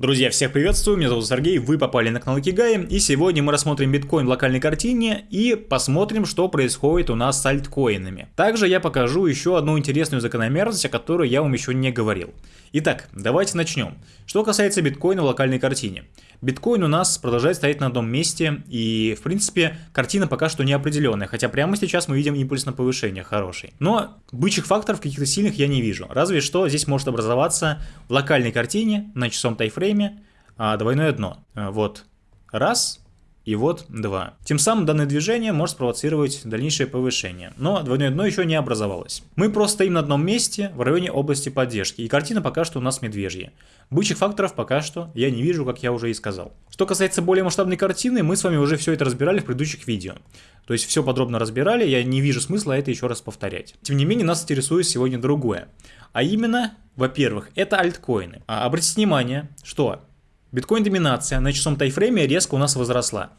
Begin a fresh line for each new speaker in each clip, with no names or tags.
Друзья, всех приветствую, меня зовут Сергей, вы попали на канал Кигай, и сегодня мы рассмотрим биткоин в локальной картине и посмотрим, что происходит у нас с альткоинами. Также я покажу еще одну интересную закономерность, о которой я вам еще не говорил. Итак, давайте начнем. Что касается биткоина в локальной картине. Биткоин у нас продолжает стоять на одном месте, и, в принципе, картина пока что неопределенная, хотя прямо сейчас мы видим импульс на повышение хороший. Но бычьих факторов каких-то сильных я не вижу, разве что здесь может образоваться в локальной картине на часовом тайфрейме а, двойное дно. А, вот, раз, и вот 2. Тем самым данное движение может спровоцировать дальнейшее повышение, но двойное дно еще не образовалось. Мы просто стоим на одном месте в районе области поддержки, и картина пока что у нас медвежья. Бычьих факторов пока что я не вижу, как я уже и сказал. Что касается более масштабной картины, мы с вами уже все это разбирали в предыдущих видео. То есть все подробно разбирали, я не вижу смысла это еще раз повторять. Тем не менее, нас интересует сегодня другое. А именно, во-первых, это альткоины. А обратите внимание, что Биткоин-доминация на часовом тайфрейме резко у нас возросла.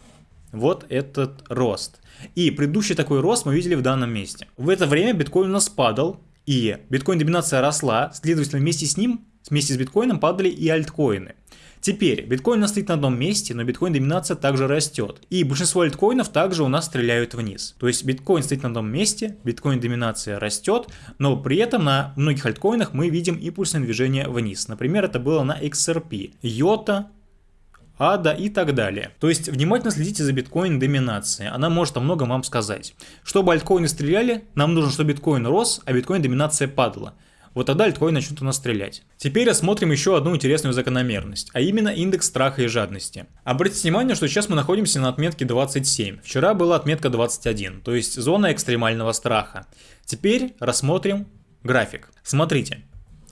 Вот этот рост. И предыдущий такой рост мы видели в данном месте. В это время биткоин у нас падал, и биткоин-доминация росла, следовательно вместе с ним, вместе с биткоином падали и альткоины. Теперь, биткоин стоит на одном месте, но биткоин-доминация также растет. И большинство альткоинов также у нас стреляют вниз. То есть биткоин стоит на одном месте, биткоин-доминация растет, но при этом на многих альткоинах мы видим импульсное движение вниз. Например, это было на XRP, YOTA, ада и так далее. То есть внимательно следите за биткоин доминацией, она может о многом вам сказать. Чтобы альткоины стреляли, нам нужно, чтобы биткоин рос, а биткоин доминация падала вот тогда альткоин начнут у нас стрелять. Теперь рассмотрим еще одну интересную закономерность, а именно индекс страха и жадности. Обратите внимание, что сейчас мы находимся на отметке 27, вчера была отметка 21, то есть зона экстремального страха. Теперь рассмотрим график. Смотрите,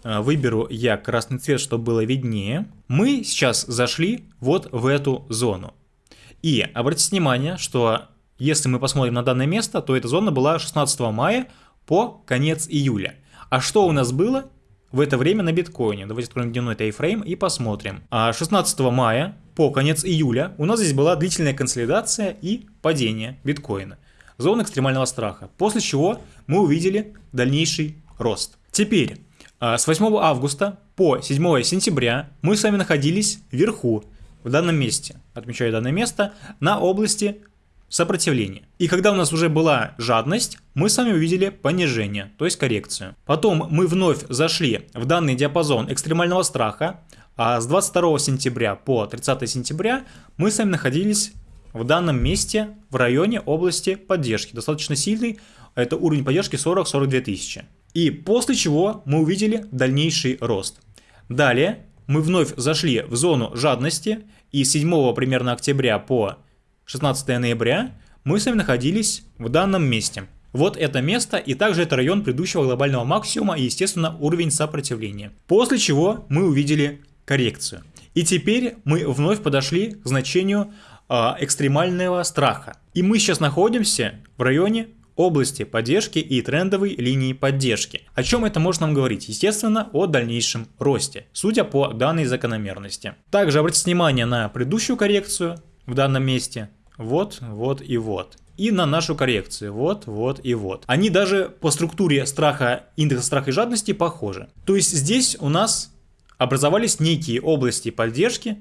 э, выберу я красный цвет, чтобы было виднее. Мы сейчас зашли вот в эту зону. И обратите внимание, что если мы посмотрим на данное место, то эта зона была 16 мая по конец июля. А что у нас было в это время на биткоине? Давайте откроем дневной тайфрейм и посмотрим. 16 а мая по конец июля у нас здесь была длительная консолидация и падение биткоина. Зона экстремального страха. После чего мы увидели дальнейший рост. Теперь, а, с 8 августа по 7 сентября мы с вами находились вверху, в данном месте, отмечаю данное место, на области сопротивление. И когда у нас уже была жадность, мы с вами увидели понижение, то есть коррекцию. Потом мы вновь зашли в данный диапазон экстремального страха, а с 22 сентября по 30 сентября мы с вами находились в данном месте в районе области поддержки, достаточно сильный, это уровень поддержки 40-42 тысячи. И после чего мы увидели дальнейший рост. Далее мы вновь зашли в зону жадности и с 7 примерно октября по 16 ноября, мы с вами находились в данном месте. Вот это место и также это район предыдущего глобального максимума и естественно уровень сопротивления. После чего мы увидели коррекцию. И теперь мы вновь подошли к значению э, экстремального страха. И мы сейчас находимся в районе области поддержки и трендовой линии поддержки. О чем это может нам говорить? Естественно, о дальнейшем росте, судя по данной закономерности. Также обратите внимание на предыдущую коррекцию в данном месте вот, вот и вот. И на нашу коррекцию, вот, вот и вот. Они даже по структуре страха, индекса страха и жадности похожи. То есть здесь у нас образовались некие области поддержки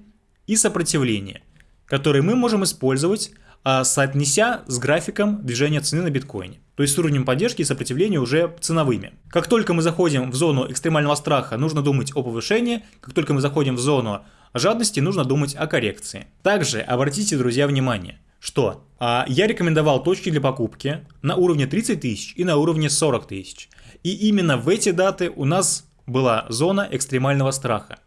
и сопротивления, которые мы можем использовать, а, соотнеся с графиком движения цены на биткоине. То есть с уровнем поддержки и сопротивления уже ценовыми. Как только мы заходим в зону экстремального страха, нужно думать о повышении. Как только мы заходим в зону жадности, нужно думать о коррекции. Также обратите, друзья, внимание – что а, я рекомендовал точки для покупки на уровне 30 тысяч и на уровне 40 тысяч. И именно в эти даты у нас была зона экстремального страха.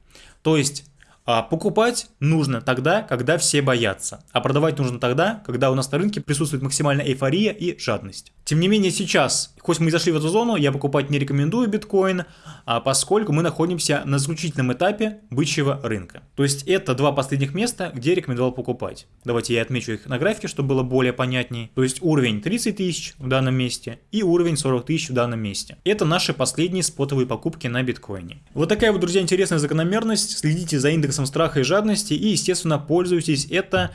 То есть а покупать нужно тогда, когда все боятся, а продавать нужно тогда, когда у нас на рынке присутствует максимальная эйфория и жадность. Тем не менее сейчас, хоть мы и зашли в эту зону, я покупать не рекомендую биткоин, а поскольку мы находимся на заключительном этапе бычьего рынка. То есть это два последних места, где рекомендовал покупать. Давайте я отмечу их на графике, чтобы было более понятней. То есть уровень 30 тысяч в данном месте и уровень 40 тысяч в данном месте. Это наши последние спотовые покупки на биткоине. Вот такая вот, друзья, интересная закономерность. Следите за индексом страха и жадности и, естественно, пользуйтесь это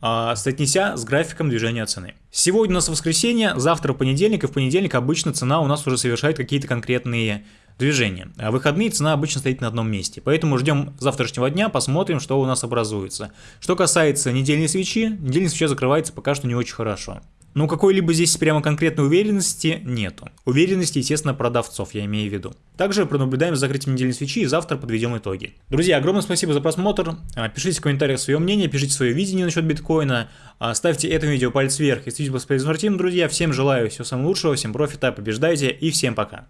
соотнеся с графиком движения цены. Сегодня у нас воскресенье, завтра понедельник, и в понедельник обычно цена у нас уже совершает какие-то конкретные движение. А выходные цена обычно стоит на одном месте. Поэтому ждем завтрашнего дня, посмотрим, что у нас образуется. Что касается недельной свечи, недельная свеча закрывается пока что не очень хорошо. Ну, какой-либо здесь прямо конкретной уверенности нету. Уверенности, естественно, продавцов, я имею в виду. Также пронаблюдаем за закрытием недельной свечи и завтра подведем итоги. Друзья, огромное спасибо за просмотр. А, пишите в комментариях свое мнение, пишите свое видение насчет биткоина. А, ставьте этому видео палец вверх. Если видео был полезным, друзья. Всем желаю всего самого лучшего, всем профита, побеждайте и всем пока.